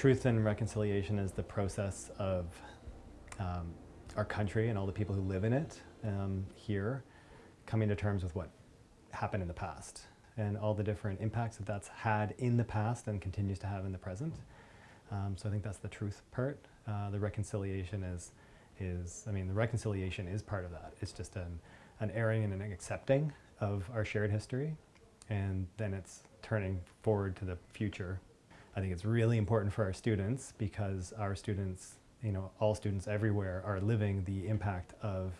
Truth and reconciliation is the process of um, our country and all the people who live in it um, here coming to terms with what happened in the past and all the different impacts that that's had in the past and continues to have in the present. Um, so I think that's the truth part. Uh, the reconciliation is, is, I mean, the reconciliation is part of that. It's just an, an airing and an accepting of our shared history, and then it's turning forward to the future. I think it's really important for our students because our students, you know, all students everywhere are living the impact of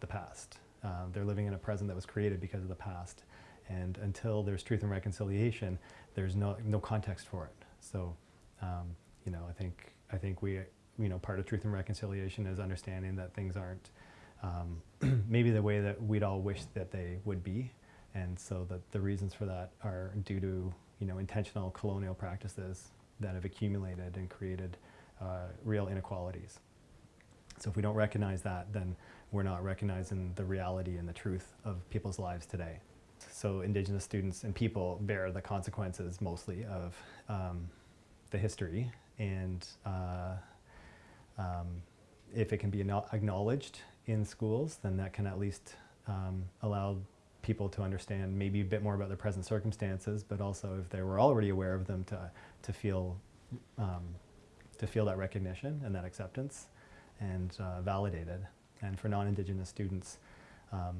the past. Uh, they're living in a present that was created because of the past. And until there's truth and reconciliation, there's no, no context for it. So, um, you know, I think, I think we, you know, part of truth and reconciliation is understanding that things aren't um, maybe the way that we'd all wish that they would be. And so that the reasons for that are due to, you know, intentional colonial practices that have accumulated and created uh, real inequalities. So if we don't recognize that, then we're not recognizing the reality and the truth of people's lives today. So Indigenous students and people bear the consequences mostly of um, the history and uh, um, if it can be acknowledged in schools, then that can at least um, allow people to understand maybe a bit more about their present circumstances, but also if they were already aware of them to, to feel um, to feel that recognition and that acceptance and uh, validated. And for non-Indigenous students, um,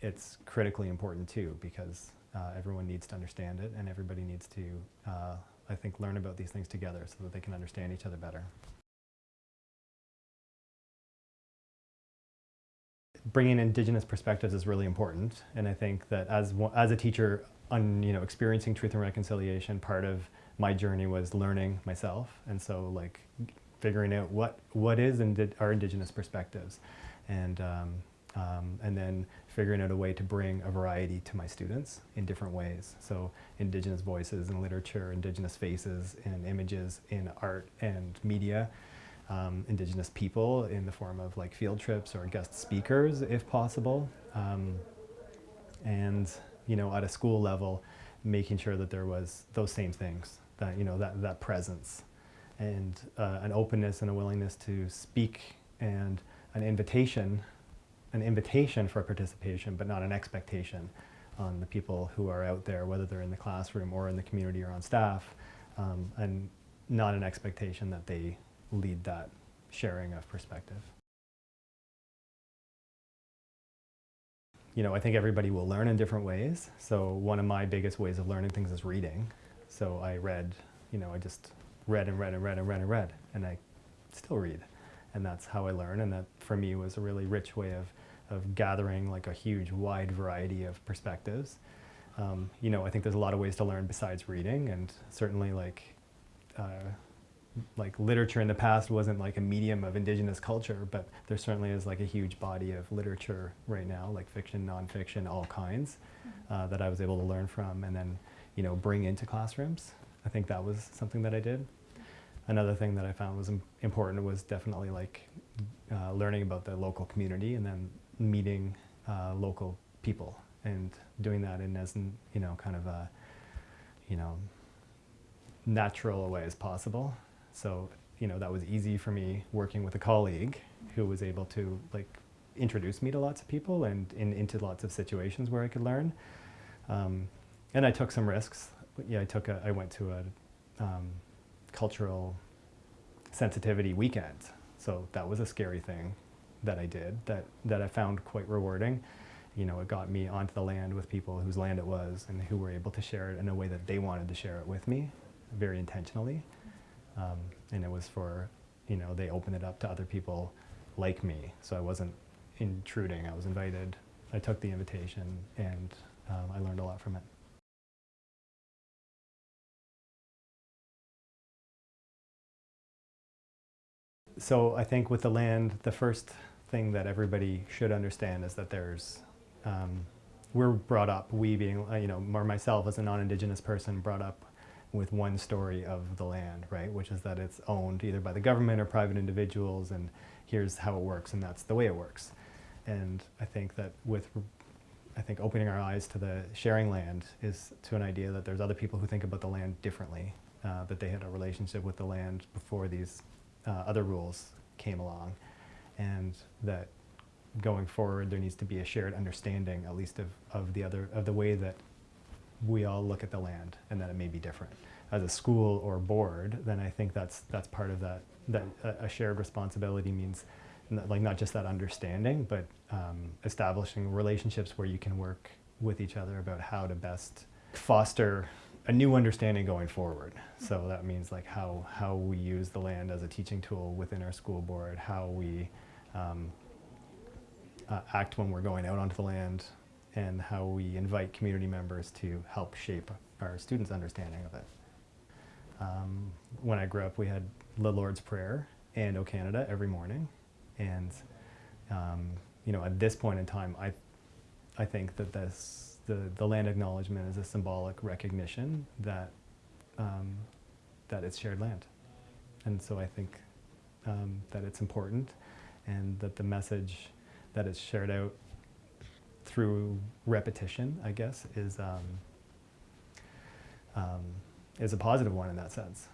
it's critically important too because uh, everyone needs to understand it and everybody needs to, uh, I think, learn about these things together so that they can understand each other better. Bringing Indigenous perspectives is really important. And I think that as, as a teacher on, you know, experiencing truth and reconciliation, part of my journey was learning myself. And so like figuring out what, what is indi our Indigenous perspectives. And um, um, and then figuring out a way to bring a variety to my students in different ways. So Indigenous voices in literature, Indigenous faces and images in art and media, um, Indigenous people in the form of like field trips or guest speakers if possible. Um, and you know, at a school level, making sure that there was those same things, that, you know, that, that presence and uh, an openness and a willingness to speak and an invitation an invitation for participation, but not an expectation on the people who are out there, whether they're in the classroom or in the community or on staff, um, and not an expectation that they lead that sharing of perspective. You know, I think everybody will learn in different ways. So one of my biggest ways of learning things is reading. So I read, you know, I just read and read and read and read and read, and I still read. And that's how I learn, and that for me was a really rich way of of gathering like a huge wide variety of perspectives. Um, you know, I think there's a lot of ways to learn besides reading and certainly like uh, like literature in the past wasn't like a medium of indigenous culture, but there certainly is like a huge body of literature right now, like fiction, nonfiction, all kinds, uh, that I was able to learn from and then, you know, bring into classrooms. I think that was something that I did. Another thing that I found was important was definitely like uh, learning about the local community and then meeting uh, local people and doing that in as, you know, kind of a, you know, natural a way as possible. So, you know, that was easy for me working with a colleague who was able to like introduce me to lots of people and in, into lots of situations where I could learn. Um, and I took some risks. Yeah, I took a, I went to a um, cultural sensitivity weekend. So that was a scary thing that I did that, that I found quite rewarding. You know, it got me onto the land with people whose land it was and who were able to share it in a way that they wanted to share it with me, very intentionally. Um, and it was for, you know, they opened it up to other people like me. So I wasn't intruding, I was invited. I took the invitation and um, I learned a lot from it. So I think with the land, the first thing that everybody should understand is that there's, um, we're brought up, we being, uh, you know, or myself as a non-Indigenous person brought up with one story of the land, right, which is that it's owned either by the government or private individuals and here's how it works and that's the way it works. And I think that with, I think opening our eyes to the sharing land is to an idea that there's other people who think about the land differently uh, that they had a relationship with the land before these uh, other rules came along, and that going forward there needs to be a shared understanding, at least of, of the other of the way that we all look at the land, and that it may be different. As a school or board, then I think that's that's part of that. That a, shared responsibility means like not just that understanding, but um, establishing relationships where you can work with each other about how to best foster a new understanding going forward. So that means like how, how we use the land as a teaching tool within our school board, how we um, uh, act when we're going out onto the land, and how we invite community members to help shape our students' understanding of it. Um, when I grew up, we had the Lord's Prayer and O Canada every morning, and um, you know, at this point in time, I, I think that this, the, the land acknowledgement is a symbolic recognition that, um, that it's shared land. And so I think um, that it's important and that the message that is shared out through repetition, I guess, is, um, um, is a positive one in that sense.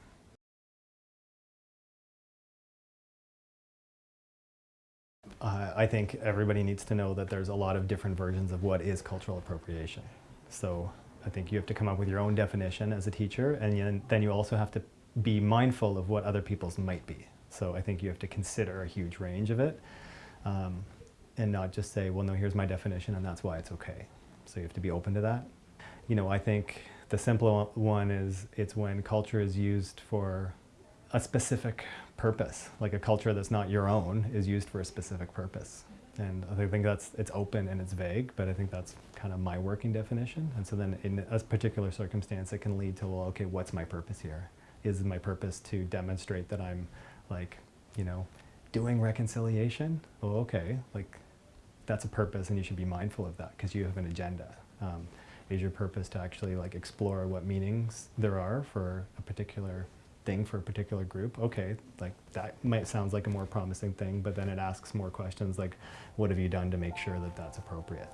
Uh, I think everybody needs to know that there's a lot of different versions of what is cultural appropriation. So I think you have to come up with your own definition as a teacher, and then- you also have to be mindful of what other people's might be. So I think you have to consider a huge range of it, um, and not just say, well, no, here's my definition, and that's why it's okay. So you have to be open to that. You know, I think the simple one is it's when culture is used for a specific purpose, like a culture that's not your own is used for a specific purpose. And I think that's, it's open and it's vague, but I think that's kind of my working definition. And so then in a particular circumstance, it can lead to, well, okay, what's my purpose here? Is my purpose to demonstrate that I'm like, you know, doing reconciliation? Well, okay, like that's a purpose and you should be mindful of that because you have an agenda. Um, is your purpose to actually like explore what meanings there are for a particular thing for a particular group? Okay, like that might sounds like a more promising thing, but then it asks more questions like, what have you done to make sure that that's appropriate?